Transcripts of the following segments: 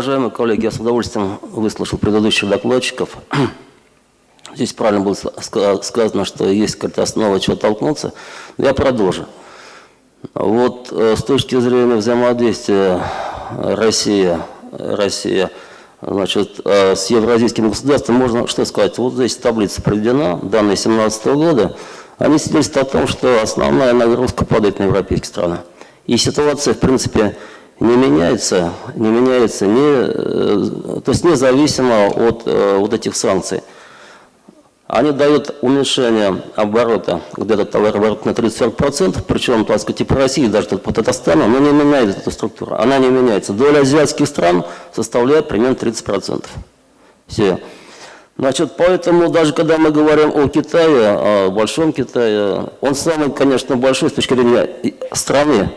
Уважаемые коллеги, я с удовольствием выслушал предыдущих докладчиков. Здесь правильно было сказано, что есть какая-то основа, чего толкнуться. Я продолжу. Вот э, с точки зрения взаимодействия Россия, Россия значит, э, с евразийскими государствами, можно что сказать? Вот здесь таблица проведена, данные 2017 года. Они свидетельствуют о том, что основная нагрузка падает на европейские страны. И ситуация, в принципе, не меняется, не меняется, не, э, то есть независимо от вот этих санкций. Они дают уменьшение оборота, где-то товарооборот на 30-40%, причем, так сказать, и по России, даже по Татарстану, но не меняется эта структура. Она не меняется. Доля азиатских стран составляет примерно 30%. Все. Значит, поэтому даже когда мы говорим о Китае, о Большом Китае, он самый, конечно, большой с точки зрения страны.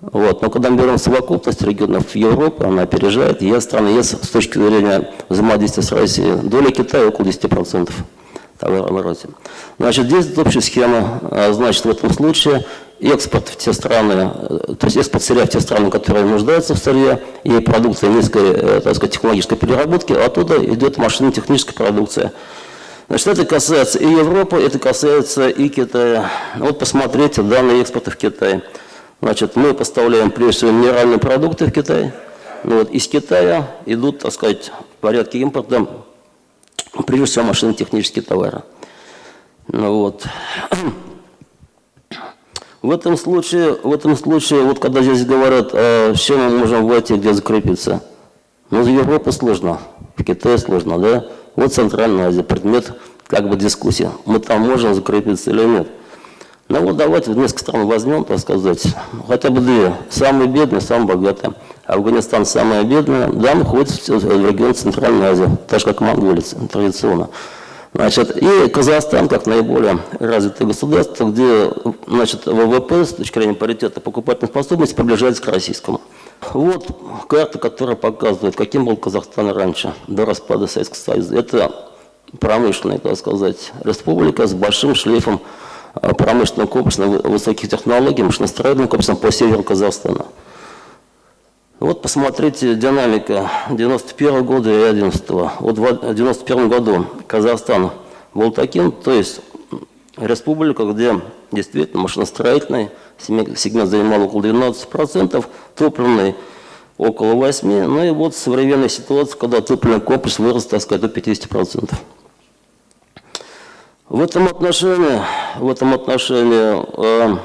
Вот. Но когда мы берем совокупность регионов Европы, она опережает ЕС страны, ЕС с точки зрения взаимодействия с Россией, доля Китая около 10% товарообороте. Значит, здесь общая схема, а, значит, в этом случае экспорт в те страны, э, то есть экспорт сырья в те страны, которые нуждаются в сырье, и продукция низкой, э, так сказать, технологической переработки, а оттуда идет машинно-техническая продукция. Значит, это касается и Европы, это касается и Китая. Вот посмотрите данные экспорта в Китай. Значит, мы поставляем прежде всего минеральные продукты в Китай. Ну, вот, из Китая идут, так сказать, в порядке импорта прежде всего машинно-технические товары. Ну, вот. В этом случае, в этом случае, вот когда здесь говорят, с чем мы можем войти, где закрепиться, ну, в Европе сложно, в Китае сложно, да? Вот Центральная Азия, предмет как бы дискуссии. Мы там можем закрепиться или нет. Ну вот давайте несколько стран возьмем, так сказать, хотя бы две. Самые бедные, самые богатые. Афганистан самая бедная, да, входит в регион Центральной Азии, так же как Монголия традиционно. Значит, и Казахстан, как наиболее развитое государство, где значит, ВВП с точки зрения паритета покупательной способности приближается к российскому. Вот карта, которая показывает, каким был Казахстан раньше, до распада Советского Союза. Это промышленная, так сказать, республика с большим шлейфом а, промышленного комплекса высоких технологий, машиностроительным комплексом по северу Казахстана. Вот посмотрите динамика 91 года и 11 -го. Вот в 91 году Казахстан был таким, то есть республика, где действительно машиностроительный сегмент занимал около 12%, топливный около 8%, ну и вот современная ситуация, когда топливный комплекс вырос, так сказать, до 50%. В этом отношении, в этом отношении э,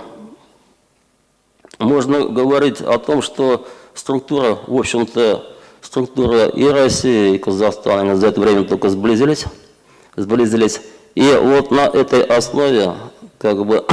можно говорить о том, что структура, в общем-то, структура и России, и Казахстана за это время только сблизились, сблизились. И вот на этой основе, как бы,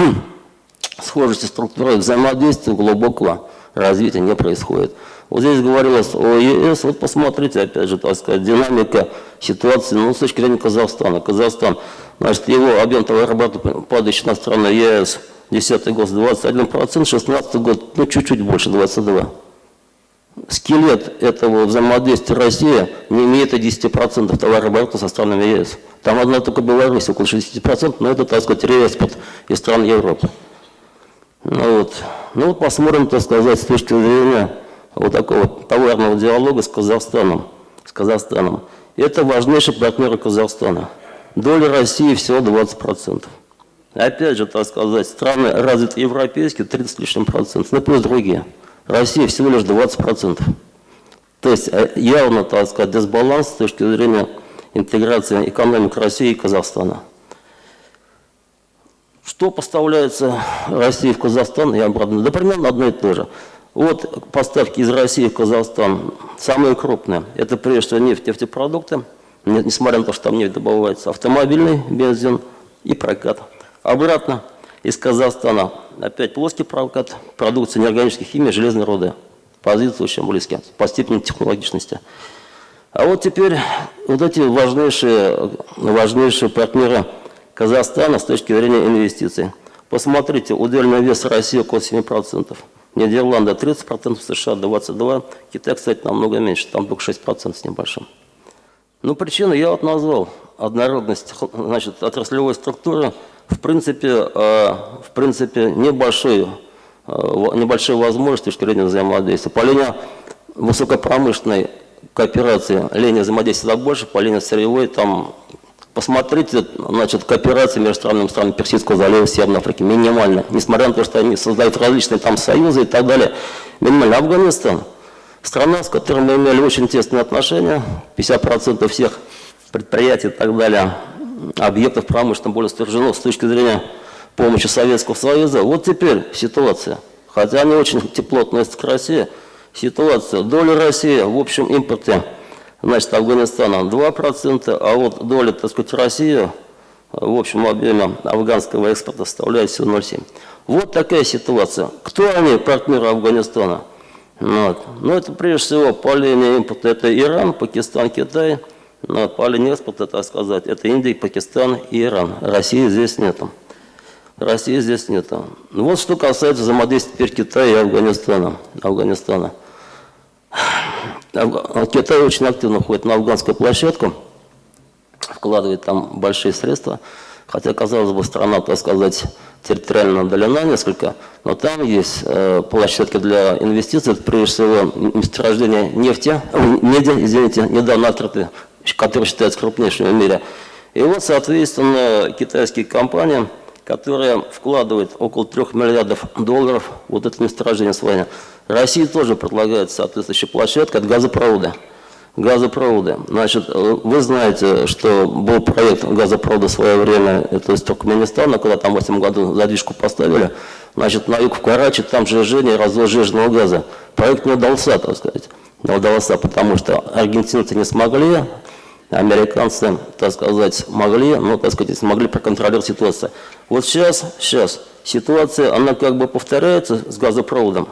схожести структуры взаимодействия глубокого развития не происходит. Вот здесь говорилось о ЕС, вот посмотрите, опять же, так сказать, динамика ситуации, ну, с точки зрения Казахстана. Казахстан, значит, его объем товарооборота, падающий на страны ЕС, 10 год 21%, 16 год, ну, чуть-чуть больше, 22% скелет этого взаимодействия России не имеет и 10% товарооборота со странами ЕС. Там одна только Беларусь, около 60%, но это, так сказать, реэкспорт из стран Европы. Ну вот, ну вот посмотрим, так сказать, с точки зрения вот такого товарного диалога с Казахстаном. С Казахстаном. Это важнейший партнер Казахстана. Доля России всего 20%. Опять же, так сказать, страны развитые европейские 30 лишним процентов, ну плюс другие. Россия всего лишь 20%. То есть э, явно, так сказать, дисбаланс с точки зрения интеграции экономик России и Казахстана. Что поставляется России в Казахстан и обратно? Да примерно одно и то же. Вот поставки из России в Казахстан самые крупные. Это прежде всего нефть, нефтепродукты, несмотря на то, что там нефть добывается, автомобильный бензин и прокат. Обратно из Казахстана опять плоский прокат, продукция неорганической химии, железной руды. Позиции очень близки по степени технологичности. А вот теперь вот эти важнейшие, важнейшие партнеры Казахстана с точки зрения инвестиций. Посмотрите, удельный вес России около 7%. Нидерланды 30%, США 22%, Китай, кстати, намного меньше, там только 6% с небольшим. Ну, причину я вот назвал. Однородность значит, отраслевой структуры – в принципе, э, в принципе небольшой, э, небольшие возможности с точки взаимодействия. По линии высокопромышленной кооперации, линии взаимодействия больше, по линии сырьевой, там, посмотрите, значит, кооперация между странами, странами Персидского залива, Северной Африки, минимально, несмотря на то, что они создают различные там союзы и так далее, минимально. Афганистан, страна, с которой мы имели очень тесные отношения, 50% всех предприятий и так далее, объектов промышленного более стержено с точки зрения помощи Советского Союза. Вот теперь ситуация. Хотя они очень тепло относятся к России, ситуация. Доля России в общем импорте, значит, Афганистана 2%, а вот доля, так сказать, России в общем объеме афганского экспорта составляет всего 0,7. Вот такая ситуация. Кто они, партнеры Афганистана? Вот. Ну, это прежде всего по линии импорта это Иран, Пакистан, Китай. Но по линии экспорта, так сказать, это Индия, Пакистан и Иран. России здесь нету. России здесь нету. Ну, вот что касается взаимодействия теперь Китая и Афганистана. Афганистана. Китай очень активно ходит на афганскую площадку, вкладывает там большие средства, хотя, казалось бы, страна, так сказать, территориально удалена несколько, но там есть э, площадки для инвестиций, это прежде всего месторождение нефти, меди, извините, недавно открыты, который считается крупнейшим в мире. И вот, соответственно, китайские компании, которые вкладывают около 3 миллиардов долларов вот это месторождение свои. России тоже предлагает соответствующая площадка, это газопроводы газопроводы. Значит, вы знаете, что был проект газопровода в свое время, это из Туркменистана, когда там в 8 году задвижку поставили. Значит, на юг в Карачи, там сжижение и развоз жирного газа. Проект не удался, так сказать. Не удался, потому что аргентинцы не смогли, американцы, так сказать, могли, но, так сказать, смогли проконтролировать ситуацию. Вот сейчас, сейчас ситуация, она как бы повторяется с газопроводом.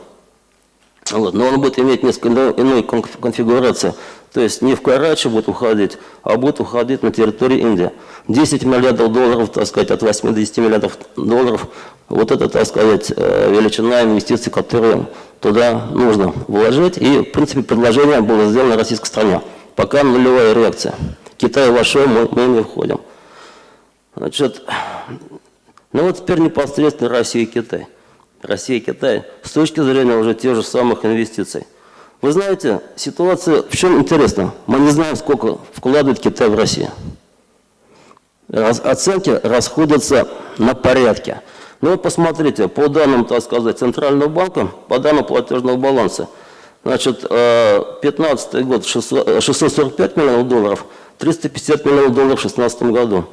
Вот, но он будет иметь несколько иной конфигурацию. То есть не в Карачи будет уходить, а будет уходить на территории Индии. 10 миллиардов долларов, так сказать, от 80 миллиардов долларов, вот это, так сказать, э, величина инвестиций, которые туда нужно вложить. И, в принципе, предложение было сделано российской стране. Пока нулевая реакция. Китай вошел, мы, мы не входим. Значит, ну вот теперь непосредственно Россия и Китай. Россия и Китай с точки зрения уже тех же самых инвестиций. Вы знаете, ситуация в чем интересна? Мы не знаем, сколько вкладывает Китай в Россию. Раз, оценки расходятся на порядке. Ну вот посмотрите, по данным, так сказать, Центрального банка, по данным платежного баланса, значит, 15 э, год 645 миллионов долларов, 350 миллионов долларов в 2016 году.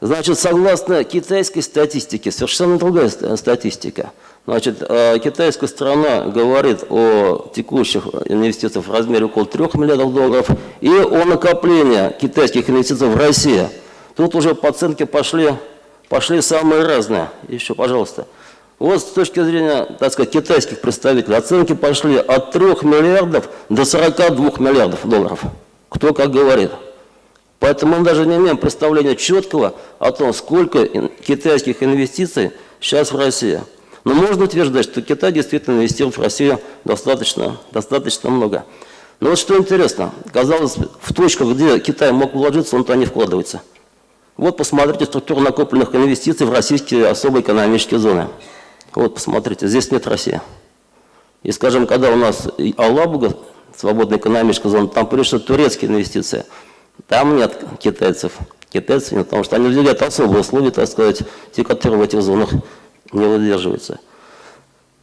Значит, согласно китайской статистике, совершенно другая статистика. Значит, э, китайская страна говорит о текущих инвестициях в размере около 3 миллиардов долларов и о накоплении китайских инвестиций в Россию. Тут уже по оценке пошли, пошли самые разные. Еще, пожалуйста. Вот с точки зрения, так сказать, китайских представителей, оценки пошли от 3 миллиардов до 42 миллиардов долларов. Кто как говорит. Поэтому мы даже не имеем представления четкого о том, сколько китайских инвестиций сейчас в России. Но можно утверждать, что Китай действительно инвестирует в Россию достаточно, достаточно много. Но вот что интересно, казалось, в точках, где Китай мог вложиться, он туда не вкладывается. Вот посмотрите структуру накопленных инвестиций в российские особые экономические зоны. Вот посмотрите, здесь нет России. И скажем, когда у нас Алабуга, свободная экономическая зона, там пришли турецкие инвестиции. Там нет китайцев. Китайцев нет, потому что они выделяют особые условия, так сказать, те, которые в этих зонах не выдерживается.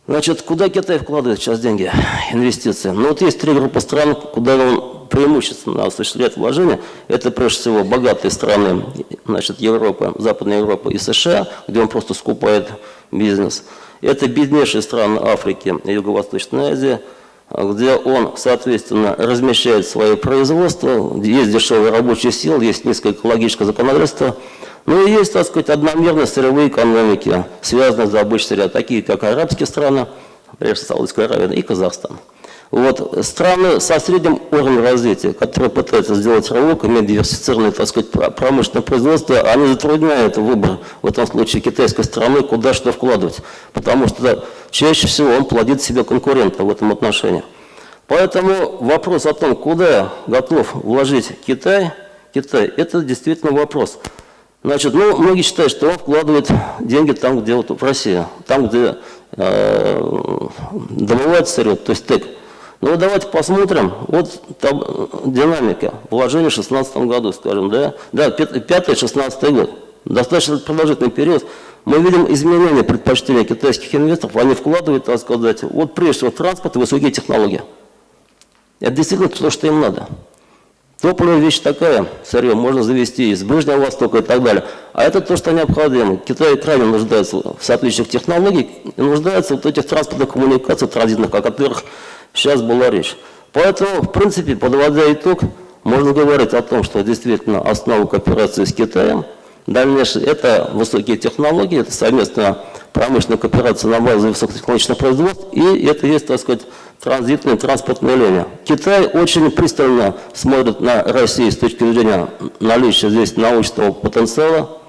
Значит, куда Китай вкладывает сейчас деньги, инвестиции? Ну вот есть три группы стран, куда он преимущественно осуществляет вложения. Это прежде всего богатые страны, значит, Европа, Западная Европа и США, где он просто скупает бизнес. Это беднейшие страны Африки и Юго-Восточной Азии, где он, соответственно, размещает свое производство, есть дешевые рабочие силы, есть низкое экологическое законодательство – ну и есть, так сказать, одномерные сырьевые экономики, связанные с добычей сырья, такие как арабские страны, прежде всего Саудовская Аравия и Казахстан. Вот страны со средним уровнем развития, которые пытаются сделать рывок, иметь диверсифицированное, так сказать, промышленное производство, они затрудняют выбор, в этом случае, китайской страны, куда что вкладывать. Потому что чаще всего он плодит себе конкурента в этом отношении. Поэтому вопрос о том, куда готов вложить Китай, Китай, это действительно вопрос. Значит, ну, многие считают, что он вкладывает деньги там, где вот в России, там, где э, добывают сырье, то есть ТЭК. Ну вот давайте посмотрим, вот там динамика вложений в 2016 году, скажем, да, да, 5-16 год, достаточно продолжительный период, мы видим изменения предпочтения китайских инвесторов, они вкладывают, так сказать, вот прежде всего транспорт и высокие технологии. Это действительно то, что им надо. Топливная вещь такая, сырье можно завести из Ближнего Востока и так далее. А это то, что необходимо. Китай крайне нуждается в соответствующих технологиях и нуждается в этих транспортных коммуникациях транзитных, о которых сейчас была речь. Поэтому, в принципе, подводя итог, можно говорить о том, что действительно основа кооперации с Китаем, дальнейшее, это высокие технологии, это совместная промышленная кооперация на базе высокотехнологичных производств, и это есть, так сказать, транзитные транспортные линии. Китай очень пристально смотрит на Россию с точки зрения наличия здесь научного потенциала.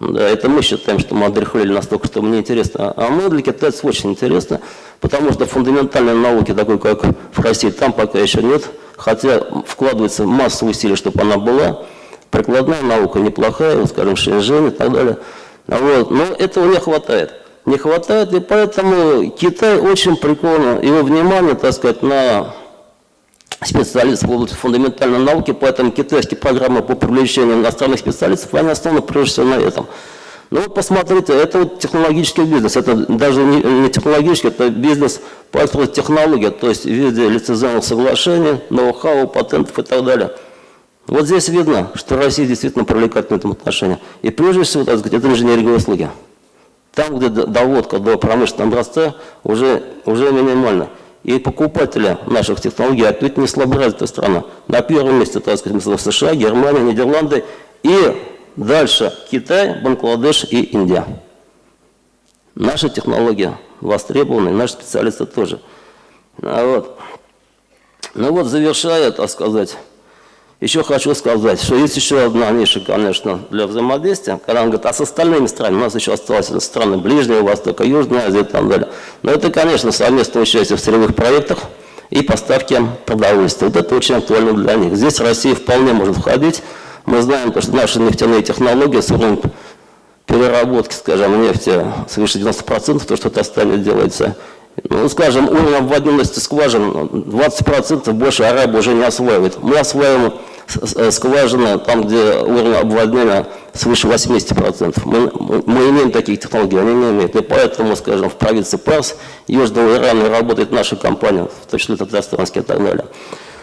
Да, это мы считаем, что мы отрехлили настолько, что мне интересно. А мы для китайцев очень интересно, потому что фундаментальной науки, такой как в России, там пока еще нет. Хотя вкладывается масса усилий, чтобы она была. Прикладная наука неплохая, скажем, Шэньчжэнь и так далее. Вот. Но этого не хватает не хватает, и поэтому Китай очень прикольно, его внимание, так сказать, на специалистов в области фундаментальной науки, поэтому китайские программы по привлечению иностранных специалистов, они основаны прежде всего на этом. Ну вот посмотрите, это вот технологический бизнес, это даже не, технологический, это бизнес по технологии, то есть в виде лицензионных соглашений, ноу-хау, патентов и так далее. Вот здесь видно, что Россия действительно привлекательна в этом отношении. И прежде всего, так сказать, это инженерные услуги. Там, где доводка до промышленного образца уже, уже минимальна. И покупатели наших технологий отнюдь не слаборазвитая страна. На первом месте, так сказать, США, Германия, Нидерланды и дальше Китай, Бангладеш и Индия. Наши технологии востребованы, наши специалисты тоже. А вот. Ну вот, завершая, так сказать, еще хочу сказать, что есть еще одна ниша, конечно, для взаимодействия, когда он говорит, а с остальными странами, у нас еще осталось страны Ближнего Востока, Южной Азии и так далее. Но это, конечно, совместное участие в сырьевых проектах и поставки продовольствия. Вот это очень актуально для них. Здесь Россия вполне может входить. Мы знаем, что наши нефтяные технологии с переработки, скажем, нефти свыше 90%, то, что Татарстане делается, ну, скажем, уровень обводимости скважин 20% больше Арабы уже не осваивает. Мы осваиваем скважина, там, где уровень обводнения свыше 80%. Мы, мы имеем таких технологий, они не имеют. И поэтому, скажем, в провинции Парс, Южного Ирана работает наша компания, в том числе татарстанские и так далее.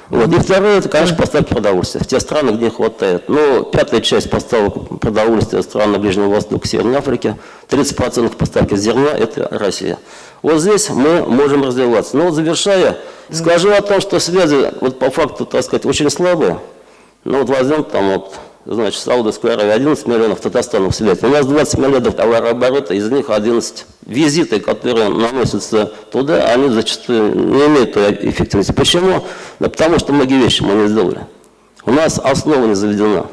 Вот. И второе, это, конечно, поставки продовольствия в те страны, где хватает. Ну, пятая часть поставок продовольствия страны Ближнего Востока, Северной Африки, 30% поставки зерна – это Россия. Вот здесь мы можем развиваться. Но вот завершая, скажу о том, что связи, вот по факту, так сказать, очень слабые. Ну вот возьмем там вот, значит, Саудовская Аравия 11 миллионов, Татарстан связь. У нас 20 миллионов товарооборота, из них 11 визиты, которые наносятся туда, они зачастую не имеют той эффективности. Почему? Да потому что многие вещи мы не сделали. У нас основа не заведена.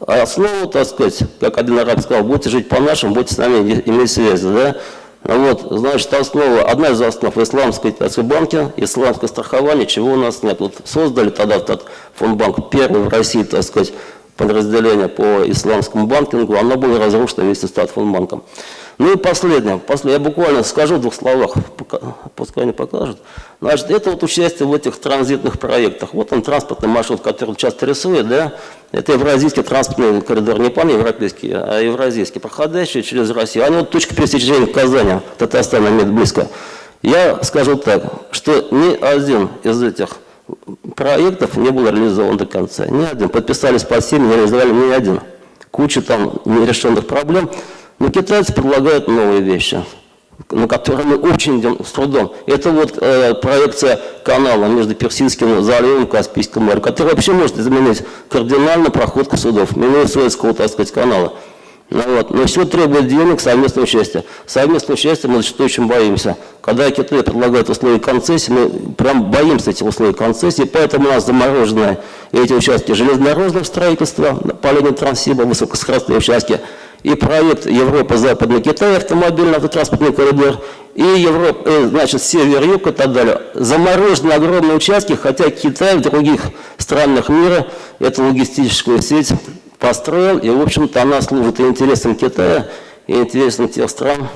А основу, так сказать, как один араб сказал, будете жить по-нашему, будете с нами иметь связи, да? Вот, значит, основа, одна из основ исламской банки, исламское страхование, чего у нас нет. Вот создали тогда этот фондбанк, первый в России, так сказать, подразделение по исламскому банкингу, оно было разрушено вместе с Татфондбанком. Ну и последнее, последнее, я буквально скажу в двух словах, пускай они покажут. Значит, это вот участие в этих транзитных проектах. Вот он транспортный маршрут, который часто рисует, да, это евразийский транспортный коридор, не пан-европейский, а евразийский, проходящий через Россию. Они вот точка пересечения Казани, Татарстана имеет близко. Я скажу так, что ни один из этих проектов не был реализован до конца. Ни один. Подписались по 7, не реализовали ни один. Куча там нерешенных проблем. Но китайцы предлагают новые вещи, на которые мы очень идем с трудом. Это вот э, проекция канала между Персидским заливом и Каспийским морем, который вообще может изменить кардинально проходку судов, минуя Суэцкого, так сказать, канала. Ну, вот. Но все требует денег, совместного участия. Совместное участие мы зачастую очень боимся. Когда Китай предлагает условия концессии, мы прям боимся этих условий концессии, поэтому у нас заморожены эти участки железнодорожного строительства по линии Транссиба, высокоскоростные участки, и проект Европа-Западный Китай, автомобильный автотранспортный коридор, и Европа, э, значит, север-юг и так далее. Заморожены огромные участки, хотя Китай в других странах мира эту логистическую сеть построил, и, в общем-то, она служит и интересам Китая, и интересам тех стран,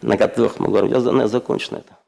на которых мы говорим. Я, наверное, закончу на это.